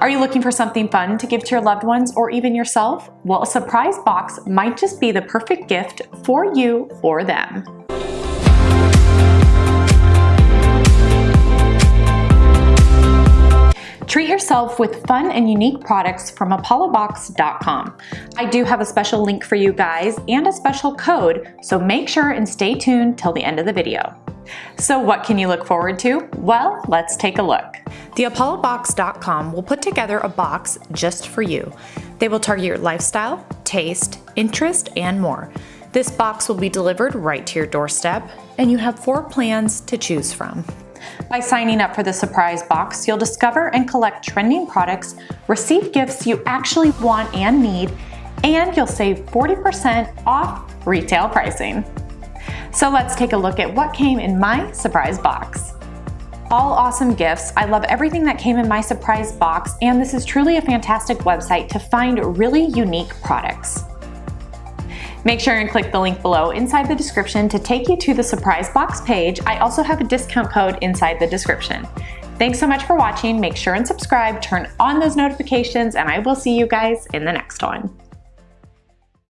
Are you looking for something fun to give to your loved ones or even yourself? Well, a surprise box might just be the perfect gift for you or them. Treat yourself with fun and unique products from apollobox.com. I do have a special link for you guys and a special code, so make sure and stay tuned till the end of the video. So what can you look forward to? Well, let's take a look. The apollobox.com will put together a box just for you. They will target your lifestyle, taste, interest, and more. This box will be delivered right to your doorstep, and you have four plans to choose from. By signing up for the surprise box, you'll discover and collect trending products, receive gifts you actually want and need, and you'll save 40% off retail pricing. So let's take a look at what came in my surprise box. All awesome gifts. I love everything that came in my surprise box, and this is truly a fantastic website to find really unique products. Make sure and click the link below inside the description to take you to the surprise box page. I also have a discount code inside the description. Thanks so much for watching. Make sure and subscribe, turn on those notifications, and I will see you guys in the next one.